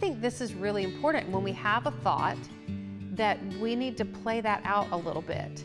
think this is really important when we have a thought that we need to play that out a little bit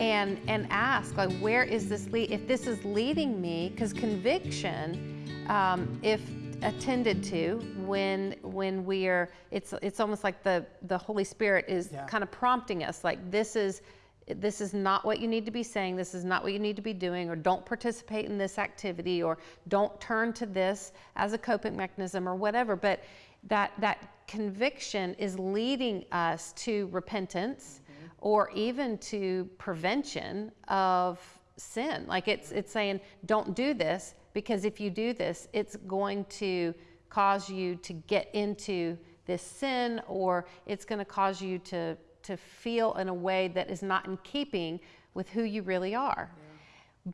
and and ask like where is this lead if this is leading me because conviction um, if attended to when when we are it's it's almost like the the holy spirit is Yeah. kind of prompting us like this is this is not what you need to be saying this is not what you need to be doing or don't participate in this activity or don't turn to this as a coping mechanism or whatever but that that conviction is leading us to repentance mm-hmm. or even to prevention of sin. Like it's it's saying don't do this because if you do this it's going to cause you to get into this sin or it's going to cause you to to feel in a way that is not in keeping with who you really are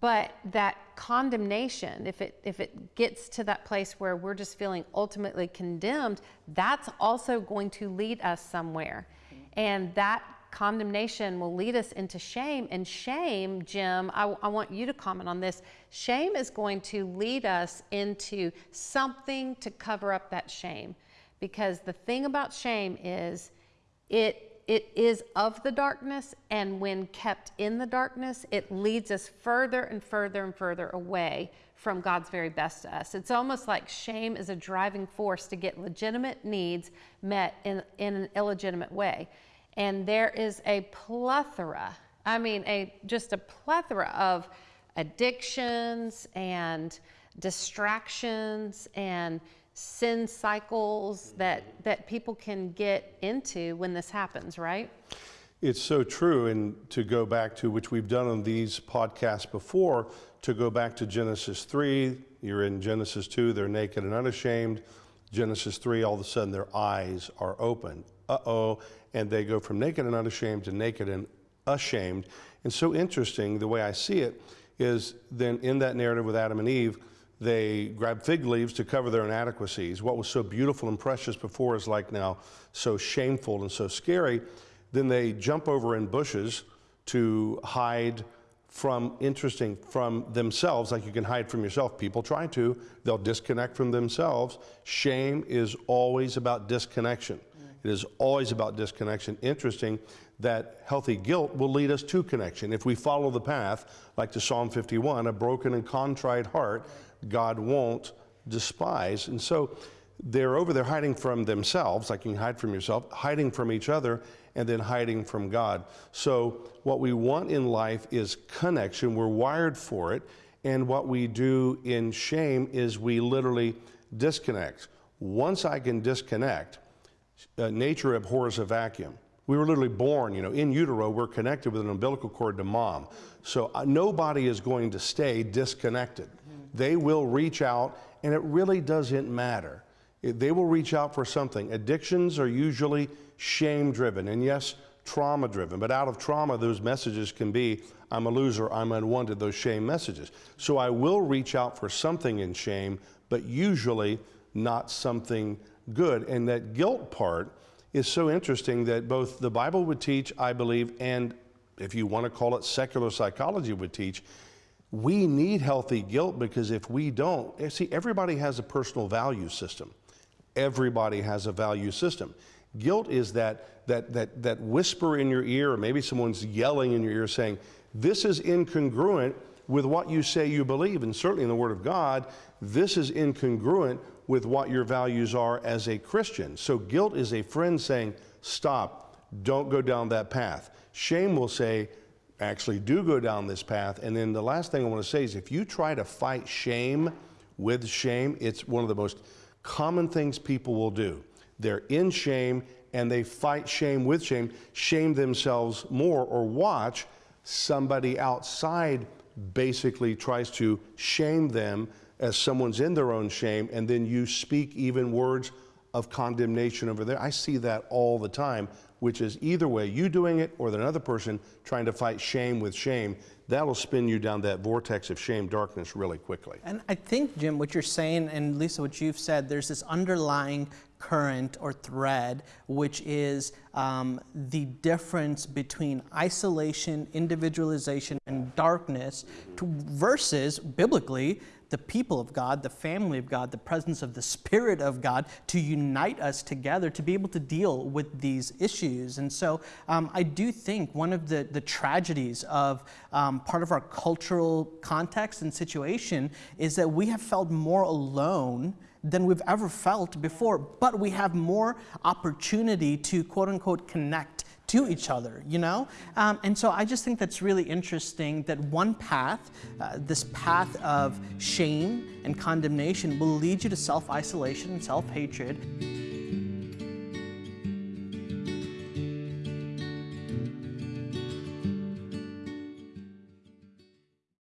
but that condemnation if it if it gets to that place where we're just feeling ultimately condemned that's also going to lead us somewhere. And that condemnation will lead us into shame. And shame jim I, I want you to comment on this. Shame is going to lead us into something to cover up that shame. Because the thing about shame is it it is of the darkness and when kept in the darkness it leads us further and further and further away from god's very best to us. It's almost like shame is a driving force to get legitimate needs met in, in an illegitimate way. And there is a plethora i mean a just a plethora of addictions and distractions and sin cycles that that people can get into when this happens right It's so true. And to go back to which we've done on these podcasts before, to go back to Genesis 3, you're in Genesis 2, they're naked and unashamed. Genesis 3, all of a sudden their eyes are open. Uh oh. And they go from naked and unashamed to naked and ashamed. And so interesting, the way I see it is then in that narrative with Adam and Eve, they grab fig leaves to cover their inadequacies. What was so beautiful and precious before is like now so shameful and so scary. Then they jump over in bushes to hide from interesting from themselves, like you can hide from yourself. People try to, they'll disconnect from themselves. Shame is always about disconnection. It is always about disconnection. Interesting that healthy guilt will lead us to connection. If we follow the path, like to Psalm 51, a broken and contrite heart, God won't despise. And so they're over there hiding from themselves, like you can hide from yourself, hiding from each other, and then hiding from God. So, what we want in life is connection. We're wired for it. And what we do in shame is we literally disconnect. Once I can disconnect, uh, nature abhors a vacuum. We were literally born, you know, in utero, we're connected with an umbilical cord to mom. So uh, nobody is going to stay disconnected. They will reach out, and it really doesn't matter. It- they will reach out for something. Addictions are usually shame driven, and yes, trauma driven. But out of trauma, those messages can be I'm a loser, I'm unwanted, those shame messages. So I will reach out for something in shame, but usually not something good. And that guilt part is so interesting that both the Bible would teach, I believe, and if you want to call it secular psychology would teach, we need healthy guilt because if we don't, eh, see, everybody has a personal value system. Everybody has a value system. Guilt is that, that, that, that whisper in your ear, or maybe someone's yelling in your ear saying, This is incongruent with what you say you believe. And certainly in the Word of God, this is incongruent with what your values are as a Christian. So guilt is a friend saying, Stop, don't go down that path. Shame will say, actually do go down this path. And then the last thing I want to say is if you try to fight shame with shame, it's one of the most common things people will do. They're in shame and they fight shame with shame, shame themselves more, or watch somebody outside basically tries to shame them as someone's in their own shame, and then you speak even words of condemnation over there. I see that all the time, which is either way, you doing it or another person trying to fight shame with shame. That'll spin you down that vortex of shame, darkness really quickly. And I think, Jim, what you're saying, and Lisa, what you've said, there's this underlying current or thread, which is um, the difference between isolation, individualization, and darkness to, versus, biblically, the people of God, the family of God, the presence of the Spirit of God to unite us together to be able to deal with these issues. And so um, I do think one of the, the tragedies of um, part of our cultural context and situation is that we have felt more alone than we've ever felt before, but we have more opportunity to quote unquote connect to each other, you know? Um, and so I just think that's really interesting that one path, uh, this path of shame and condemnation, will lead you to self isolation and self hatred.